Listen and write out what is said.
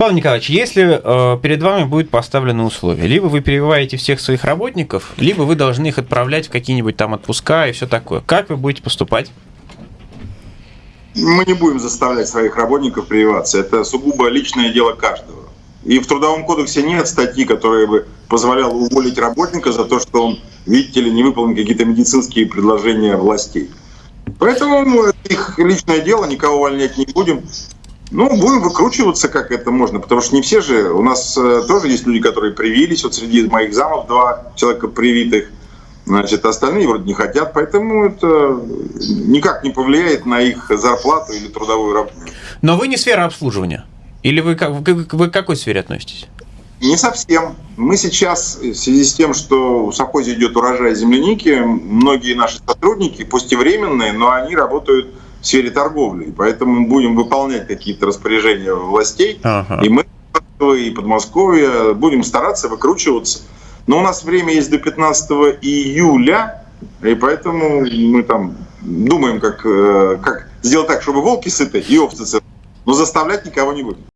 Павел Николаевич, если э, перед вами будет поставлено условие, либо вы перевиваете всех своих работников, либо вы должны их отправлять в какие-нибудь там отпуска и все такое. Как вы будете поступать? Мы не будем заставлять своих работников прививаться. Это сугубо личное дело каждого. И в Трудовом кодексе нет статьи, которая бы позволяла уволить работника за то, что он, видите ли, не выполнил какие-то медицинские предложения властей. Поэтому их личное дело, никого увольнять не будем. Ну, будем выкручиваться, как это можно, потому что не все же, у нас э, тоже есть люди, которые привились, вот среди моих замов два человека привитых, значит, остальные вроде не хотят, поэтому это никак не повлияет на их зарплату или трудовую работу. Но вы не сфера обслуживания? Или вы, вы, вы к какой сфере относитесь? Не совсем. Мы сейчас, в связи с тем, что в совхозе идет урожай земляники, многие наши сотрудники, пусть и временные, но они работают в сфере торговли. Поэтому мы будем выполнять какие-то распоряжения властей. Ага. И мы, и Подмосковье, будем стараться выкручиваться. Но у нас время есть до 15 июля, и поэтому мы там думаем, как, э, как сделать так, чтобы волки сыты и овцы сыты. Но заставлять никого не будем.